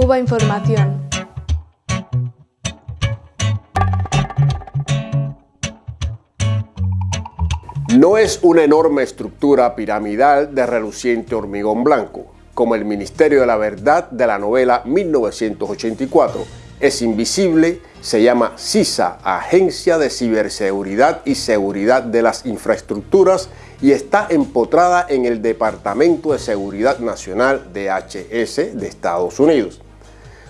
Cuba Información. No es una enorme estructura piramidal de reluciente hormigón blanco, como el Ministerio de la Verdad de la novela 1984. Es invisible, se llama CISA, Agencia de Ciberseguridad y Seguridad de las Infraestructuras, y está empotrada en el Departamento de Seguridad Nacional DHS de Estados Unidos.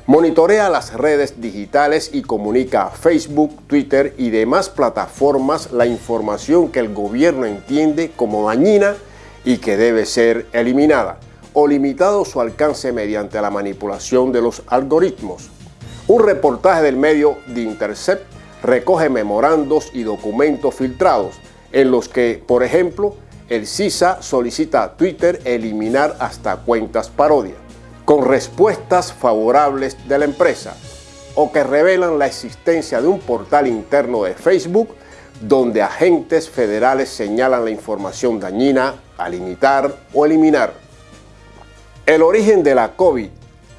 Monitorea las redes digitales y comunica a Facebook, Twitter y demás plataformas la información que el gobierno entiende como dañina y que debe ser eliminada o limitado su alcance mediante la manipulación de los algoritmos. Un reportaje del medio The Intercept recoge memorandos y documentos filtrados en los que, por ejemplo, el CISA solicita a Twitter eliminar hasta cuentas parodia con respuestas favorables de la empresa o que revelan la existencia de un portal interno de Facebook donde agentes federales señalan la información dañina a limitar o eliminar. El origen de la COVID,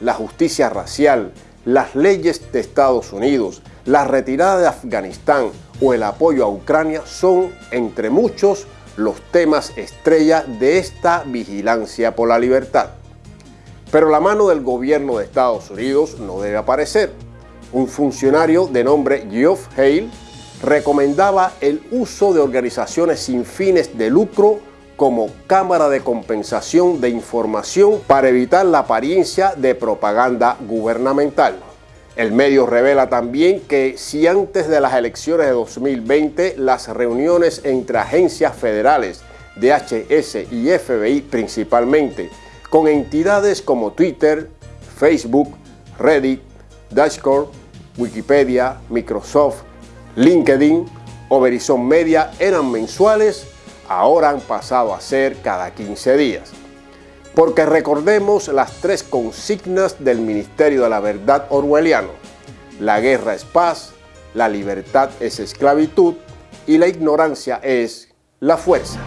la justicia racial, las leyes de Estados Unidos, la retirada de Afganistán o el apoyo a Ucrania son, entre muchos, los temas estrella de esta vigilancia por la libertad. Pero la mano del gobierno de Estados Unidos no debe aparecer. Un funcionario de nombre Geoff Hale recomendaba el uso de organizaciones sin fines de lucro como cámara de compensación de información para evitar la apariencia de propaganda gubernamental. El medio revela también que si antes de las elecciones de 2020 las reuniones entre agencias federales, DHS y FBI principalmente, con entidades como Twitter, Facebook, Reddit, Dashboard, Wikipedia, Microsoft, LinkedIn o Verizon Media eran mensuales, ahora han pasado a ser cada 15 días. Porque recordemos las tres consignas del Ministerio de la Verdad orwelliano. La guerra es paz, la libertad es esclavitud y la ignorancia es la fuerza.